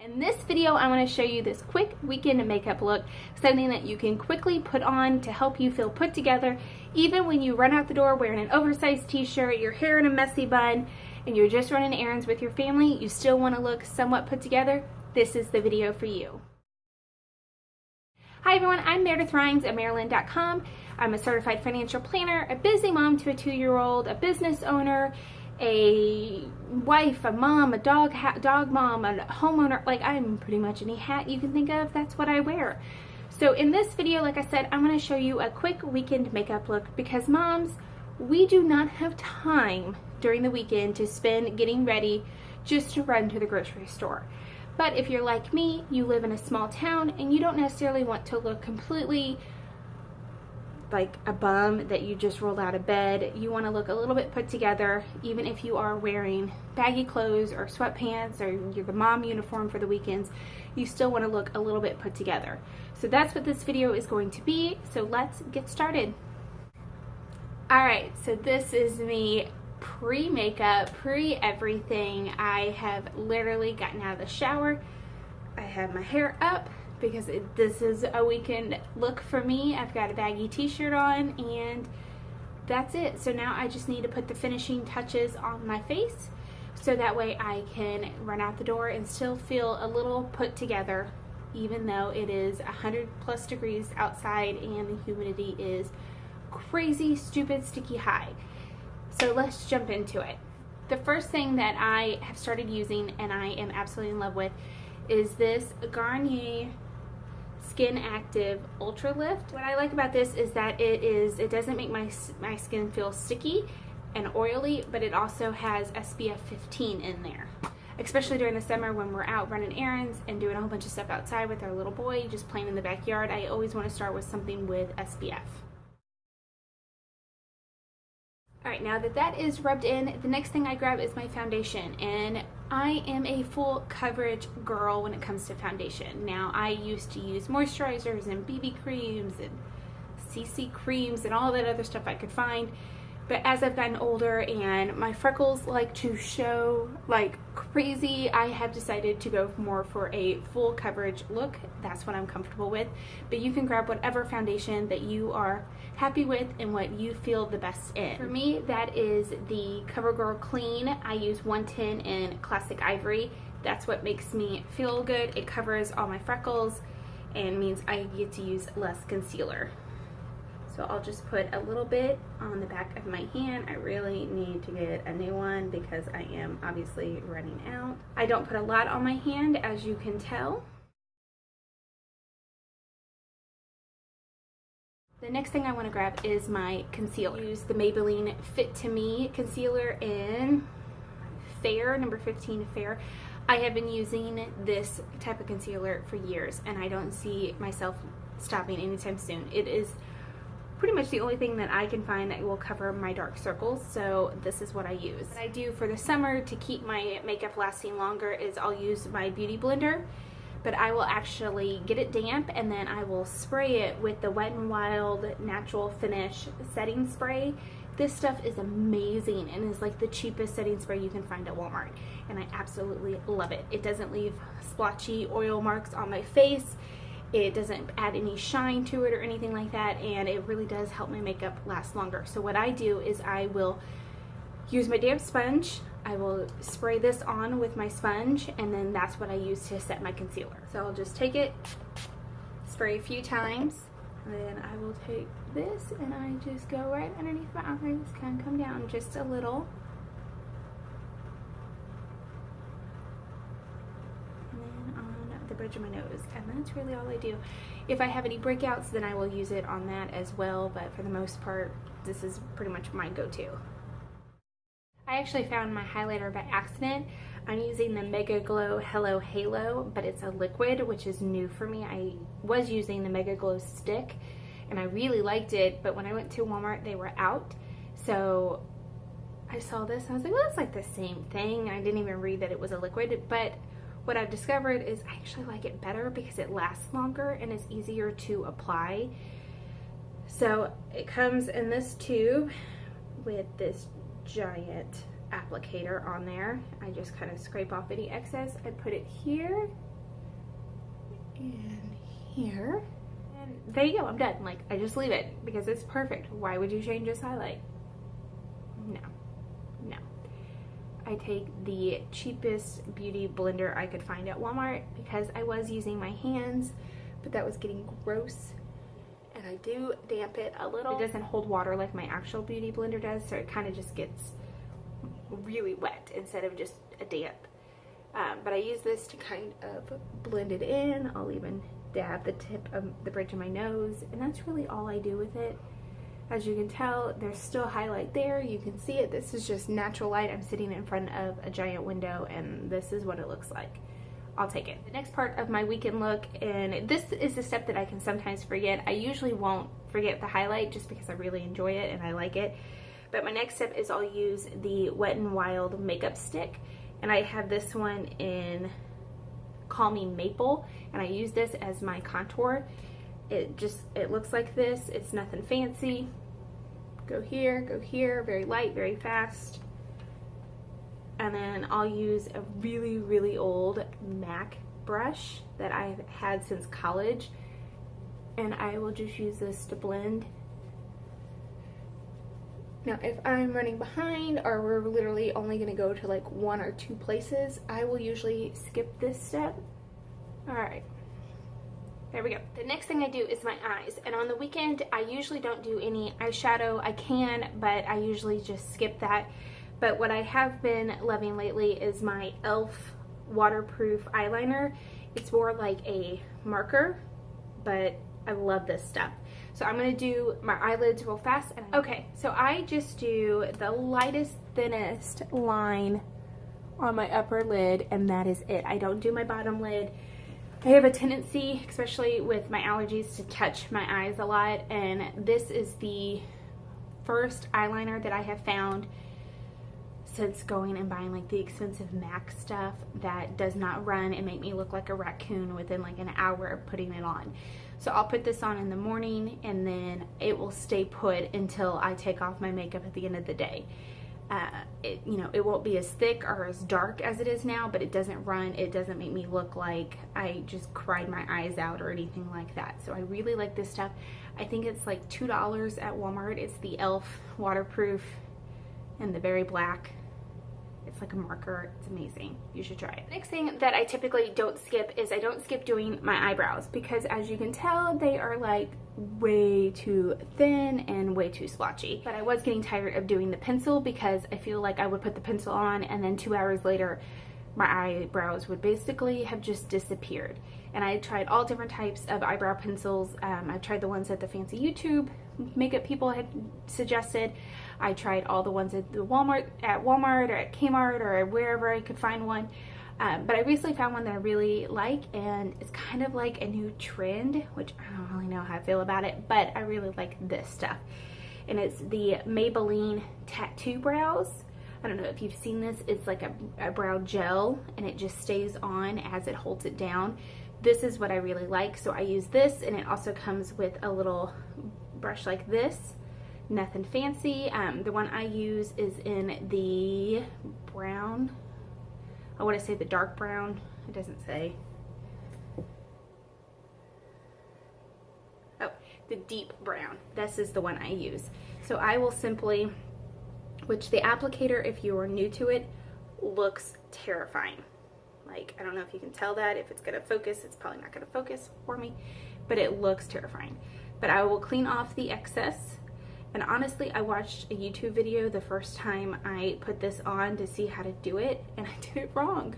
In this video, I want to show you this quick weekend makeup look, something that you can quickly put on to help you feel put together, even when you run out the door wearing an oversized t-shirt, your hair in a messy bun, and you're just running errands with your family, you still want to look somewhat put together, this is the video for you. Hi everyone, I'm Meredith Rhines at Maryland.com. I'm a certified financial planner, a busy mom to a two-year-old, a business owner, a wife, a mom, a dog dog mom, a homeowner, like I'm pretty much any hat you can think of, that's what I wear. So in this video, like I said, I'm going to show you a quick weekend makeup look because moms, we do not have time during the weekend to spend getting ready just to run to the grocery store. But if you're like me, you live in a small town and you don't necessarily want to look completely like a bum that you just rolled out of bed. You want to look a little bit put together, even if you are wearing baggy clothes or sweatpants or you're the mom uniform for the weekends, you still want to look a little bit put together. So that's what this video is going to be. So let's get started. All right, so this is me pre-makeup, pre-everything. I have literally gotten out of the shower. I have my hair up because it, this is a weekend look for me. I've got a baggy t-shirt on and that's it. So now I just need to put the finishing touches on my face so that way I can run out the door and still feel a little put together even though it is 100 plus degrees outside and the humidity is crazy, stupid, sticky high. So let's jump into it. The first thing that I have started using and I am absolutely in love with is this Garnier Skin Active Ultra Lift. What I like about this is that it is it doesn't make my, my skin feel sticky and oily, but it also has SPF 15 in there. Especially during the summer when we're out running errands and doing a whole bunch of stuff outside with our little boy, just playing in the backyard, I always want to start with something with SPF. Alright, now that that is rubbed in, the next thing I grab is my foundation. And I am a full coverage girl when it comes to foundation. Now, I used to use moisturizers and BB creams and CC creams and all that other stuff I could find. But as I've gotten older and my freckles like to show like crazy, I have decided to go more for a full coverage look. That's what I'm comfortable with. But you can grab whatever foundation that you are happy with and what you feel the best in. For me, that is the CoverGirl Clean. I use 110 in Classic Ivory. That's what makes me feel good. It covers all my freckles and means I get to use less concealer. So I'll just put a little bit on the back of my hand. I really need to get a new one because I am obviously running out. I don't put a lot on my hand as you can tell. The next thing I want to grab is my concealer. I use the Maybelline Fit To Me concealer in Fair, number 15 Fair. I have been using this type of concealer for years and I don't see myself stopping anytime soon. It is pretty much the only thing that I can find that will cover my dark circles so this is what I use. What I do for the summer to keep my makeup lasting longer is I'll use my beauty blender but I will actually get it damp and then I will spray it with the Wet n Wild Natural Finish setting spray. This stuff is amazing and is like the cheapest setting spray you can find at Walmart and I absolutely love it. It doesn't leave splotchy oil marks on my face it doesn't add any shine to it or anything like that and it really does help my makeup last longer. So what I do is I will use my damp sponge, I will spray this on with my sponge and then that's what I use to set my concealer. So I'll just take it, spray a few times, and then I will take this and I just go right underneath my eyes, kind of come down just a little And then on the bridge of my nose and that's really all I do. If I have any breakouts then I will use it on that as well but for the most part this is pretty much my go-to. I actually found my highlighter by accident. I'm using the Mega Glow Hello Halo but it's a liquid which is new for me. I was using the Mega Glow stick and I really liked it but when I went to Walmart they were out so I saw this and I was like well it's like the same thing. I didn't even read that it was a liquid but what I've discovered is I actually like it better because it lasts longer and is easier to apply. So it comes in this tube with this giant applicator on there. I just kind of scrape off any excess. I put it here and here. And there you go, I'm done. Like, I just leave it because it's perfect. Why would you change this highlight? No, no. I take the cheapest beauty blender I could find at Walmart because I was using my hands, but that was getting gross. I do damp it a little. It doesn't hold water like my actual beauty blender does, so it kind of just gets really wet instead of just a damp. Um, but I use this to kind of blend it in. I'll even dab the tip of the bridge of my nose, and that's really all I do with it. As you can tell, there's still highlight there. You can see it. This is just natural light. I'm sitting in front of a giant window and this is what it looks like. I'll take it. The next part of my weekend look, and this is a step that I can sometimes forget. I usually won't forget the highlight just because I really enjoy it and I like it. But my next step is I'll use the Wet n Wild makeup stick. And I have this one in Call Me Maple. And I use this as my contour. It just, it looks like this. It's nothing fancy. Go here, go here, very light, very fast. And then I'll use a really, really old MAC brush that I've had since college. And I will just use this to blend. Now, if I'm running behind or we're literally only gonna go to like one or two places, I will usually skip this step. All right. There we go. The next thing I do is my eyes. And on the weekend, I usually don't do any eyeshadow. I can, but I usually just skip that. But what I have been loving lately is my e.l.f. waterproof eyeliner. It's more like a marker, but I love this stuff. So I'm gonna do my eyelids real fast. Okay, so I just do the lightest, thinnest line on my upper lid, and that is it. I don't do my bottom lid. I have a tendency, especially with my allergies, to touch my eyes a lot, and this is the first eyeliner that I have found since going and buying like the expensive MAC stuff that does not run and make me look like a raccoon within like an hour of putting it on. So I'll put this on in the morning and then it will stay put until I take off my makeup at the end of the day uh, it, you know, it won't be as thick or as dark as it is now, but it doesn't run. It doesn't make me look like I just cried my eyes out or anything like that. So I really like this stuff. I think it's like $2 at Walmart. It's the e.l.f. waterproof and the very black it's like a marker. It's amazing. You should try it. Next thing that I typically don't skip is I don't skip doing my eyebrows because as you can tell, they are like way too thin and way too splotchy. But I was getting tired of doing the pencil because I feel like I would put the pencil on and then two hours later my eyebrows would basically have just disappeared. And I tried all different types of eyebrow pencils. Um, I tried the ones at the fancy YouTube makeup people had suggested. I tried all the ones at the Walmart, at Walmart or at Kmart or wherever I could find one. Um, but I recently found one that I really like and it's kind of like a new trend, which I don't really know how I feel about it, but I really like this stuff. And it's the Maybelline Tattoo Brows. I don't know if you've seen this. It's like a, a brow gel and it just stays on as it holds it down. This is what I really like. So I use this and it also comes with a little brush like this nothing fancy. Um, the one I use is in the brown. I want to say the dark brown. It doesn't say. Oh, the deep brown. This is the one I use. So I will simply, which the applicator, if you are new to it, looks terrifying. Like, I don't know if you can tell that. If it's going to focus, it's probably not going to focus for me, but it looks terrifying. But I will clean off the excess and honestly, I watched a YouTube video the first time I put this on to see how to do it, and I did it wrong.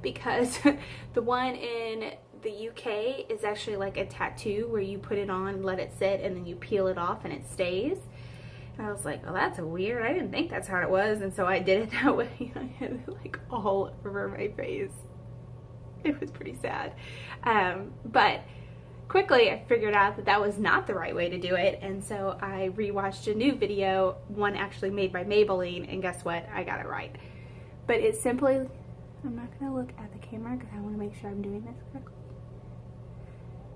Because the one in the UK is actually like a tattoo where you put it on, let it sit, and then you peel it off and it stays. And I was like, oh, that's weird. I didn't think that's how it was. And so I did it that way. I had it like all over my face. It was pretty sad. Um, but quickly I figured out that that was not the right way to do it and so I rewatched a new video, one actually made by Maybelline and guess what? I got it right. But it's simply, I'm not going to look at the camera because I want to make sure I'm doing this correctly.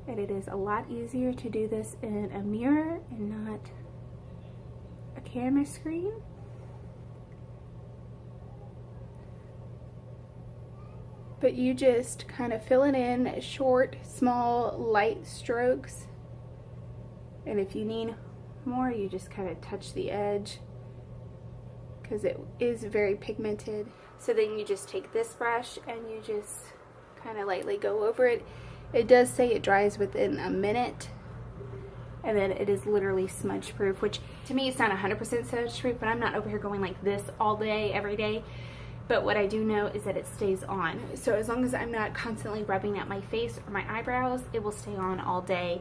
And it is a lot easier to do this in a mirror and not a camera screen. But you just kind of fill it in short, small, light strokes. And if you need more, you just kind of touch the edge because it is very pigmented. So then you just take this brush and you just kind of lightly go over it. It does say it dries within a minute and then it is literally smudge proof which to me it's not 100% smudge proof but I'm not over here going like this all day every day but what I do know is that it stays on. So as long as I'm not constantly rubbing at my face or my eyebrows it will stay on all day.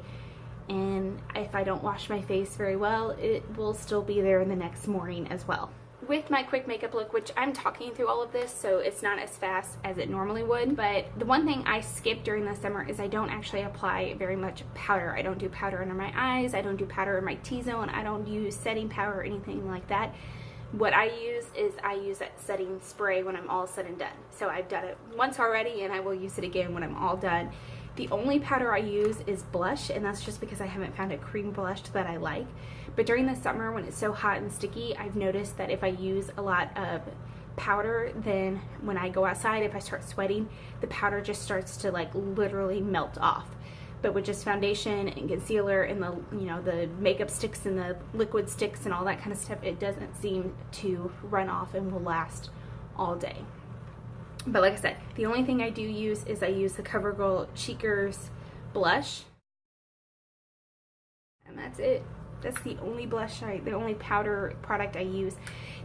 And if I don't wash my face very well it will still be there in the next morning as well. With my quick makeup look, which I'm talking through all of this, so it's not as fast as it normally would, but the one thing I skip during the summer is I don't actually apply very much powder. I don't do powder under my eyes, I don't do powder in my T-zone, I don't use setting powder or anything like that. What I use is I use that setting spray when I'm all said and done. So I've done it once already and I will use it again when I'm all done. The only powder I use is blush and that's just because I haven't found a cream blush that I like. But during the summer when it's so hot and sticky, I've noticed that if I use a lot of powder, then when I go outside, if I start sweating, the powder just starts to like literally melt off. But with just foundation and concealer and the, you know, the makeup sticks and the liquid sticks and all that kind of stuff, it doesn't seem to run off and will last all day. But like I said, the only thing I do use is I use the CoverGirl Cheekers blush. And that's it. That's the only blush, I, the only powder product I use.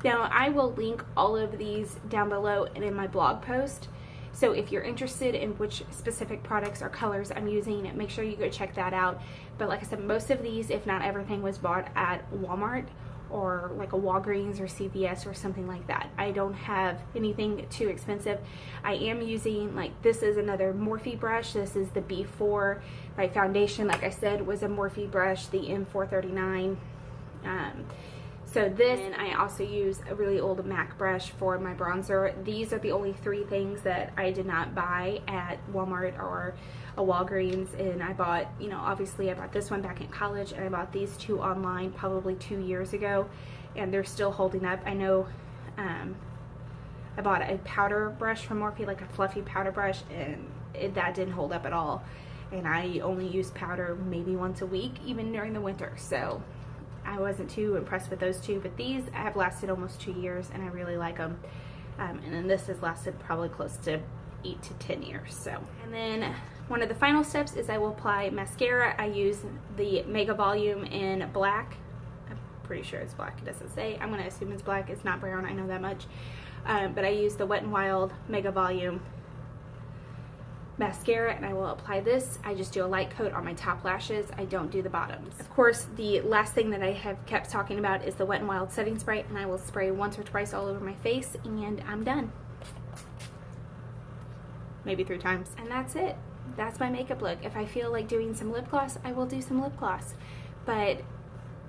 Now, I will link all of these down below and in my blog post. So if you're interested in which specific products or colors I'm using, make sure you go check that out. But like I said, most of these, if not everything, was bought at Walmart or like a Walgreens or CVS or something like that. I don't have anything too expensive. I am using like this is another Morphe brush. This is the B4. My foundation, like I said, was a Morphe brush, the M439. Um, so this, and I also use a really old MAC brush for my bronzer. These are the only three things that I did not buy at Walmart or a Walgreens. And I bought, you know, obviously I bought this one back in college and I bought these two online probably two years ago. And they're still holding up. I know um, I bought a powder brush from Morphe, like a fluffy powder brush, and it, that didn't hold up at all. And I only use powder maybe once a week, even during the winter. So I wasn't too impressed with those two, but these have lasted almost two years and I really like them. Um, and then this has lasted probably close to eight to 10 years. So, and then one of the final steps is I will apply mascara. I use the Mega Volume in black. I'm pretty sure it's black, it doesn't say. I'm gonna assume it's black, it's not brown, I know that much. Um, but I use the Wet n Wild Mega Volume mascara and I will apply this. I just do a light coat on my top lashes. I don't do the bottoms. Of course, the last thing that I have kept talking about is the Wet n Wild setting spray and I will spray once or twice all over my face and I'm done. Maybe three times. And that's it. That's my makeup look. If I feel like doing some lip gloss, I will do some lip gloss. But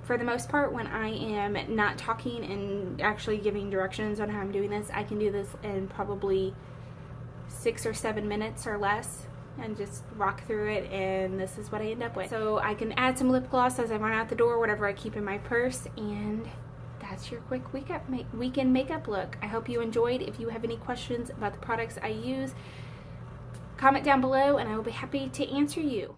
for the most part, when I am not talking and actually giving directions on how I'm doing this, I can do this in probably six or seven minutes or less and just rock through it and this is what I end up with. So I can add some lip gloss as I run out the door, whatever I keep in my purse and that's your quick weekend makeup look. I hope you enjoyed. If you have any questions about the products I use, comment down below and I will be happy to answer you.